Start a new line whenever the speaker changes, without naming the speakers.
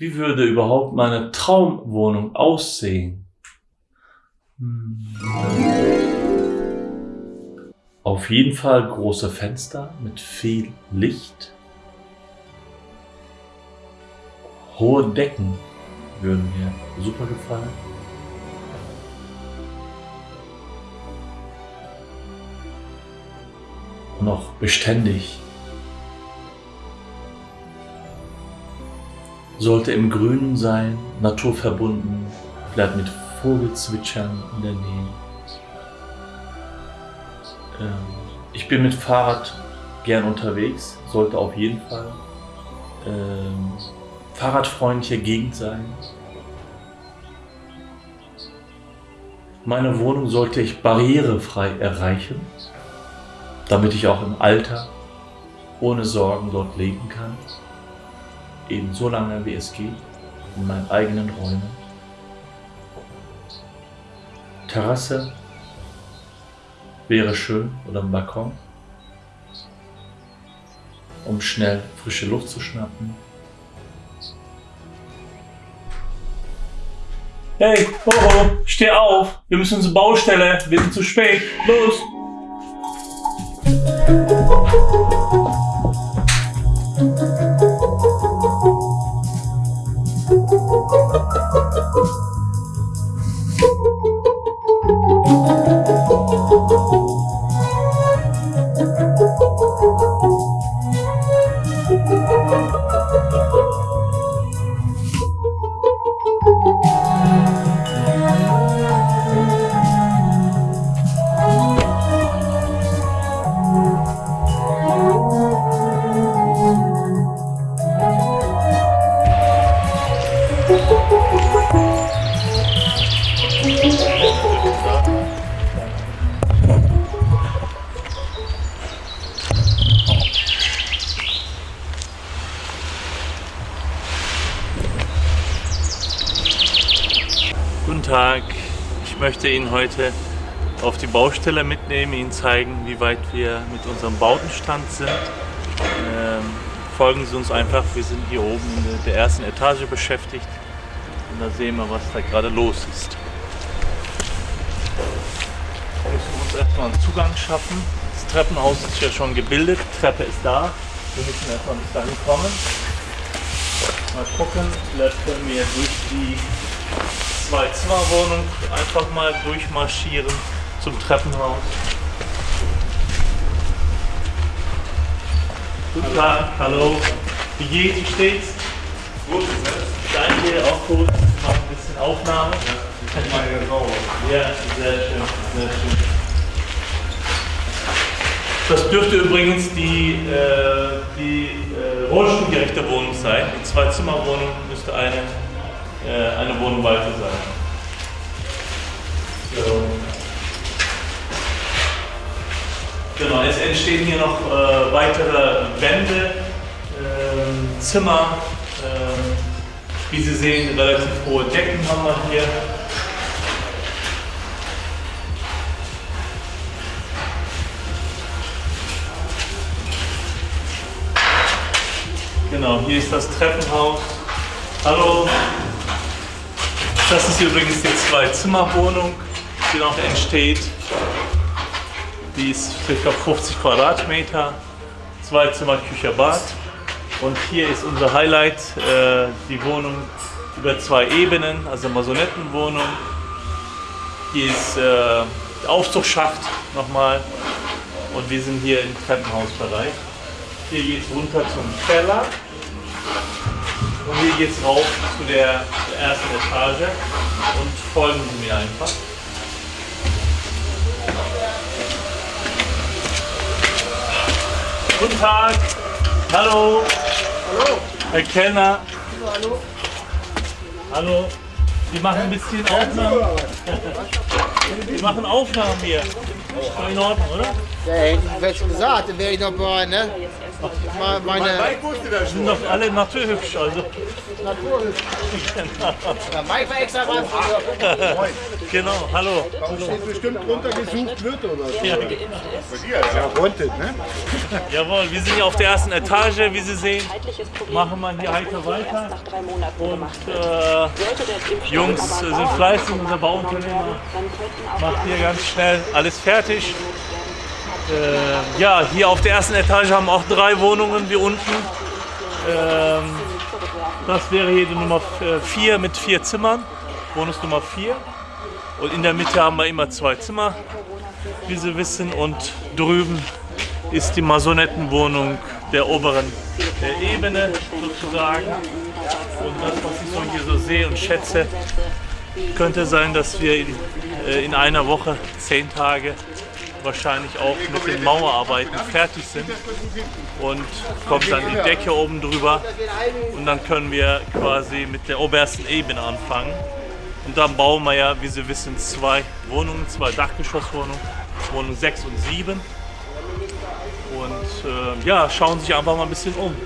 Wie würde überhaupt meine Traumwohnung aussehen? Hm. Auf jeden Fall große Fenster mit viel Licht. Hohe Decken würden mir super gefallen. Auch beständig. Sollte im Grünen sein, naturverbunden, vielleicht mit Vogelzwitschern in der Nähe. Ähm, ich bin mit Fahrrad gern unterwegs, sollte auf jeden Fall ähm, fahrradfreundliche Gegend sein. Meine Wohnung sollte ich barrierefrei erreichen, damit ich auch im Alter ohne Sorgen dort leben kann eben so lange wie es geht, in meinen eigenen Räumen. Terrasse wäre schön oder ein Balkon, um schnell frische Luft zu schnappen. Hey, Hoho, steh auf! Wir müssen zur Baustelle, wir sind zu spät. Los! Guten Tag, ich möchte Ihnen heute auf die Baustelle mitnehmen, Ihnen zeigen, wie weit wir mit unserem Bautenstand sind. Ähm, folgen Sie uns einfach, wir sind hier oben in der ersten Etage beschäftigt und da sehen wir, was da gerade los ist. Wir müssen uns erstmal einen Zugang schaffen. Das Treppenhaus ist ja schon gebildet, die Treppe ist da. Wir müssen erstmal bis dahin kommen. Mal gucken, vielleicht können wir durch die Zwei-Zimmer-Wohnung einfach mal durchmarschieren zum Treppenhaus. Guten Tag, hallo. Wie geht's, wie steht's? Gut, Danke, Wir machen ein bisschen Aufnahme. Ja, sehr schön, sehr schön. Das dürfte übrigens die, äh, die äh, rollstuhlgerechte Wohnung sein. Die Zwei-Zimmer-Wohnung müsste eine äh, eine Wohnung weiter sein. So. Genau, es entstehen hier noch äh, weitere Wände, äh, Zimmer. Wie Sie sehen, relativ hohe Decken haben wir hier. Genau, hier ist das Treppenhaus. Hallo. Das ist übrigens die Zwei-Zimmer-Wohnung, die noch entsteht. Die ist ca. 50 Quadratmeter, zwei Zimmer, Küche, Bad. Und hier ist unser Highlight, äh, die Wohnung über zwei Ebenen, also Masonettenwohnung. Hier ist äh, der Aufzugsschacht nochmal und wir sind hier im Treppenhausbereich. Hier geht es runter zum Keller. Und hier geht es rauf zu der, der ersten Etage und folgen Sie mir einfach. Guten Tag. Hallo.
Hallo.
Herr Kellner.
Hallo.
Hallo. Wir machen ein bisschen Aufnahmen. Wir machen Aufnahmen hier. Ist doch in Ordnung, oder?
Ja, hätte ich fest gesagt, dann wäre ich noch bei, ne? Meine
Mike wusste das
Sind
schon.
doch alle naturhübsch, also.
Der Mike war extra was
Genau, hallo.
Steht bestimmt drunter gesucht wird oder so.
Ja,
Bei dir, ja. Wanted, ne?
jawohl, wir sind hier auf der ersten Etage, wie Sie sehen. Machen wir hier heiter weiter. Und äh, Jungs sind fleißig, unser Bauunternehmer macht hier ganz schnell alles fertig. Äh, ja, hier auf der ersten Etage haben auch drei Wohnungen wie unten. Ähm, das wäre hier die Nummer 4 mit vier Zimmern, Wohnungsnummer 4. Und in der Mitte haben wir immer zwei Zimmer, wie Sie wissen. Und drüben ist die Masonettenwohnung der oberen äh, Ebene sozusagen. Und das, was ich so hier so sehe und schätze, könnte sein, dass wir in, äh, in einer Woche, zehn Tage, wahrscheinlich auch mit den Mauerarbeiten fertig sind. Und kommt dann die Decke oben drüber. Und dann können wir quasi mit der obersten Ebene anfangen. Und dann bauen wir ja, wie Sie wissen, zwei Wohnungen, zwei Dachgeschosswohnungen, Wohnung 6 und 7. Und äh, ja, schauen sich einfach mal ein bisschen um.